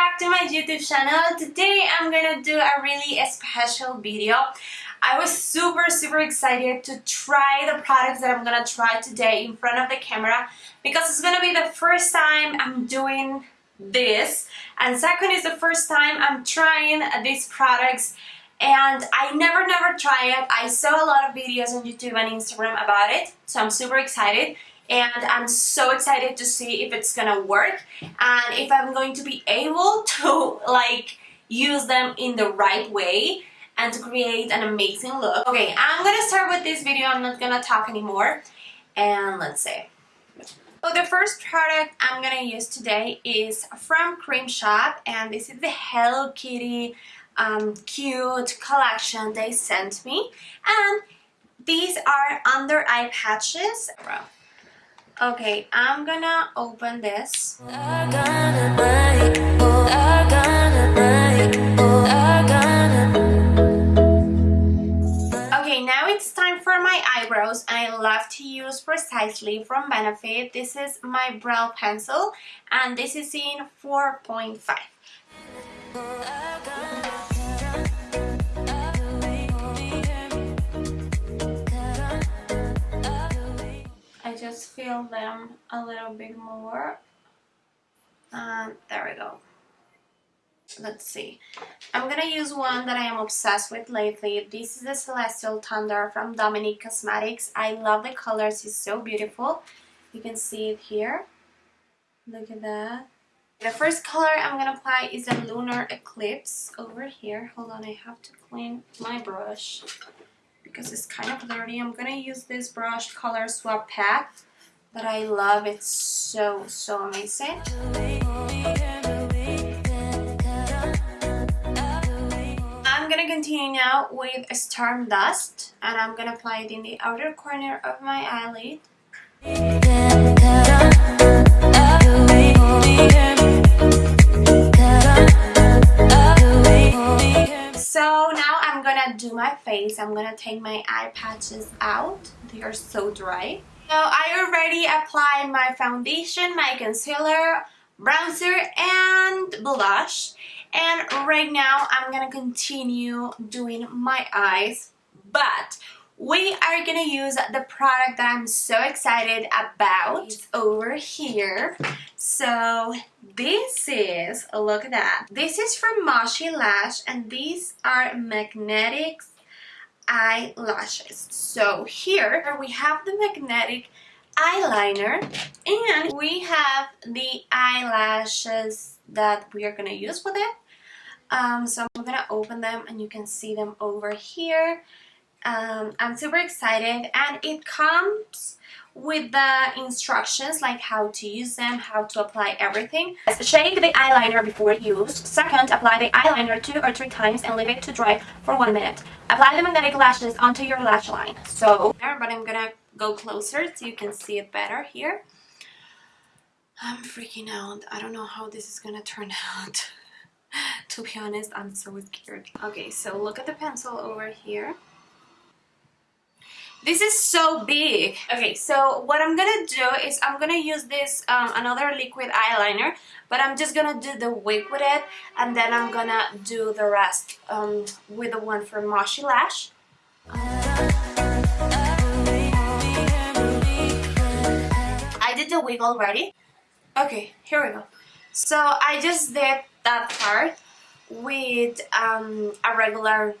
back to my YouTube channel. Today I'm gonna do a really special video. I was super super excited to try the products that I'm gonna try today in front of the camera because it's gonna be the first time I'm doing this and second is the first time I'm trying these products and I never never try it. I saw a lot of videos on YouTube and Instagram about it so I'm super excited and I'm so excited to see if it's gonna work and if I'm going to be able to like use them in the right way and to create an amazing look. Okay, I'm gonna start with this video. I'm not gonna talk anymore. And let's see. So the first product I'm gonna use today is from Creme Shop and this is the Hello Kitty um, cute collection they sent me and these are under eye patches. Okay, I'm gonna open this. Okay, now it's time for my eyebrows and I love to use Precisely from Benefit. This is my brow pencil and this is in 4.5. just fill them a little bit more. And there we go. Let's see. I'm gonna use one that I am obsessed with lately. This is the Celestial Thunder from Dominique Cosmetics. I love the colors. It's so beautiful. You can see it here. Look at that. The first color I'm gonna apply is a Lunar Eclipse over here. Hold on I have to clean my brush because it's kind of dirty. I'm gonna use this brush color swap pack that I love. It's so, so amazing. I'm gonna continue now with Storm Dust and I'm gonna apply it in the outer corner of my eyelid. So now I'm gonna do my face, I'm gonna take my eye patches out. They are so dry. So I already applied my foundation, my concealer, bronzer, and blush. And right now I'm gonna continue doing my eyes. But we are gonna use the product that I'm so excited about. It's over here. So this is, look at that. This is from MoxieLash and these are magnetic eyelashes. So here we have the magnetic eyeliner and we have the eyelashes that we are gonna use with it. Um, so I'm gonna open them and you can see them over here um, I'm super excited and it comes with the instructions like how to use them, how to apply everything. Shake the eyeliner before use. Second, apply the eyeliner two or three times and leave it to dry for one minute. Apply the magnetic lashes onto your lash line. So, but I'm gonna go closer so you can see it better here. I'm freaking out. I don't know how this is gonna turn out. to be honest, I'm so scared. Okay, so look at the pencil over here. This is so big. Okay, so what I'm gonna do is I'm gonna use this, um, another liquid eyeliner, but I'm just gonna do the wig with it, and then I'm gonna do the rest um, with the one from MoxieLash. I did the wig already. Okay, here we go. So I just did that part with um, a regular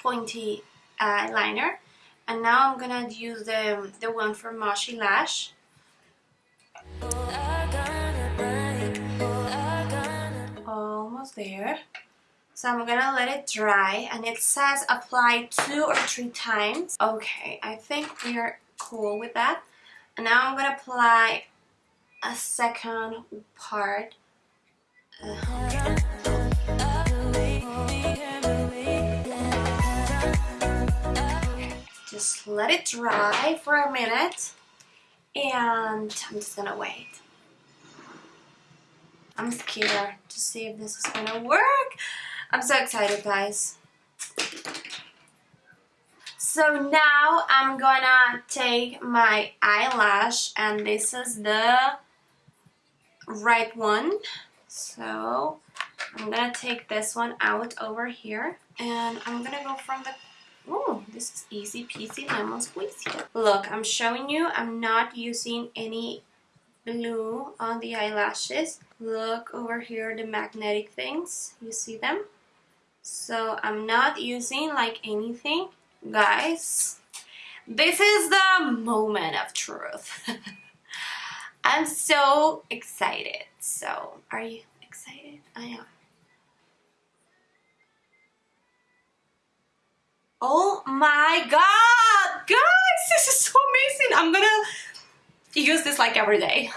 pointy eyeliner and now I'm gonna use the, the one from MoxieLash. Almost there. So I'm gonna let it dry and it says apply two or three times. Okay I think we are cool with that. And now I'm gonna apply a second part. Uh, just let it dry for a minute and I'm just gonna wait. I'm scared to see if this is gonna work. I'm so excited guys. So now I'm gonna take my eyelash and this is the right one. So I'm gonna take this one out over here and I'm gonna go from the Oh, this is easy peasy lemon squeezy. Look, I'm showing you I'm not using any blue on the eyelashes. Look over here, the magnetic things. You see them? So I'm not using like anything. Guys, this is the moment of truth. I'm so excited. So, are you excited? I am. Oh my god! Guys, this is so amazing! I'm gonna use this like every day.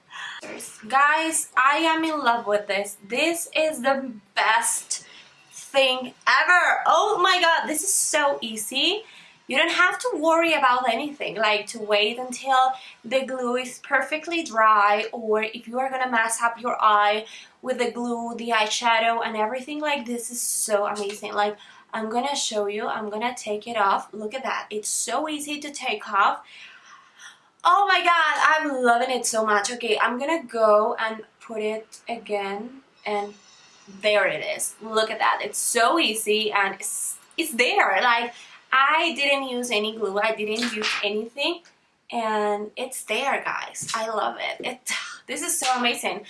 Guys, I am in love with this. This is the best thing ever. Oh my god, this is so easy. You don't have to worry about anything, like to wait until the glue is perfectly dry or if you are gonna mess up your eye with the glue, the eyeshadow and everything like this is so amazing. Like I'm gonna show you, I'm gonna take it off. Look at that, it's so easy to take off. Oh my god, I'm loving it so much. Okay, I'm gonna go and put it again and there it is. Look at that, it's so easy and it's, it's there. Like I didn't use any glue, I didn't use anything and it's there guys. I love it. it this is so amazing.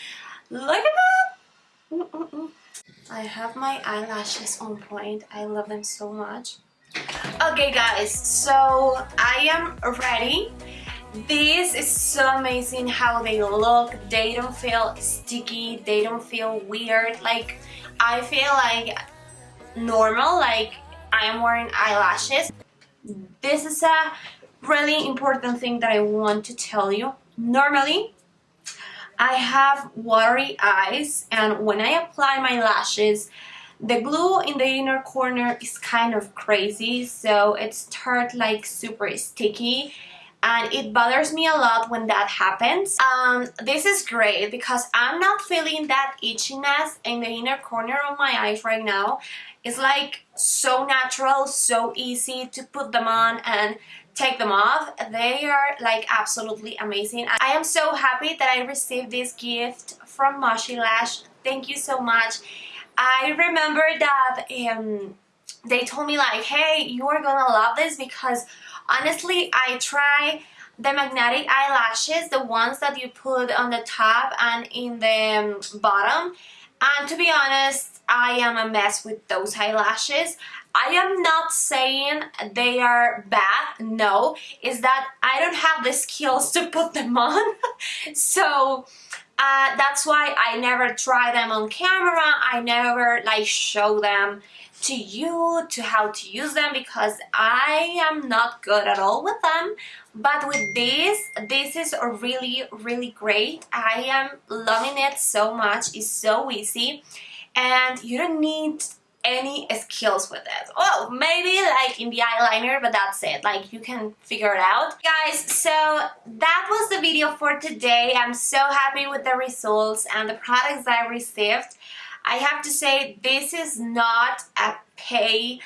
Look at that! Mm -mm -mm. I have my eyelashes on point. I love them so much. Okay guys, so I am ready. This is so amazing how they look. They don't feel sticky. They don't feel weird. Like, I feel like normal. Like, I am wearing eyelashes. This is a really important thing that I want to tell you. Normally, I have watery eyes and when I apply my lashes, the glue in the inner corner is kind of crazy, so it starts like super sticky and it bothers me a lot when that happens. Um, this is great because I'm not feeling that itchiness in the inner corner of my eyes right now. It's like so natural, so easy to put them on and take them off. They are like absolutely amazing. I am so happy that I received this gift from MoxieLash. Thank you so much. I remember that um, they told me like, hey, you are gonna love this because honestly, I try the magnetic eyelashes, the ones that you put on the top and in the um, bottom. And to be honest, I am a mess with those eyelashes. I am not saying they are bad, no, is that I don't have the skills to put them on. so uh, that's why I never try them on camera, I never like show them to you to how to use them because I am not good at all with them. But with this this is really really great. I am loving it so much. It's so easy. And you don't need any skills with it. Well, maybe like in the eyeliner, but that's it. Like you can figure it out. Guys, so that was the video for today. I'm so happy with the results and the products I received. I have to say this is not a pay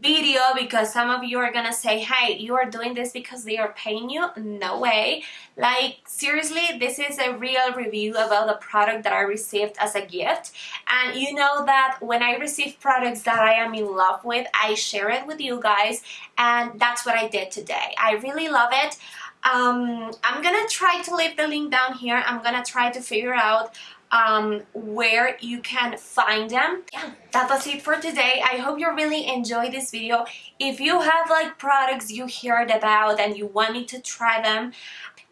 video because some of you are gonna say hey you are doing this because they are paying you? No way. Like seriously this is a real review about the product that I received as a gift. And you know that when I receive products that I am in love with I share it with you guys and that's what I did today. I really love it. Um, I'm gonna try to leave the link down here. I'm gonna try to figure out um, where you can find them. Yeah, that was it for today. I hope you really enjoyed this video. If you have like products you heard about and you want me to try them,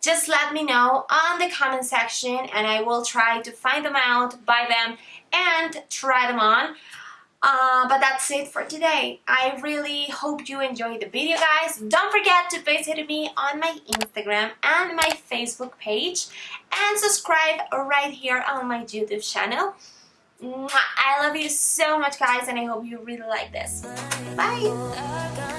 just let me know on the comment section and I will try to find them out, buy them, and try them on. Uh, but that's it for today. I really hope you enjoyed the video guys. Don't forget to visit me on my Instagram and my Facebook page and subscribe right here on my YouTube channel. I love you so much guys and I hope you really like this. Bye!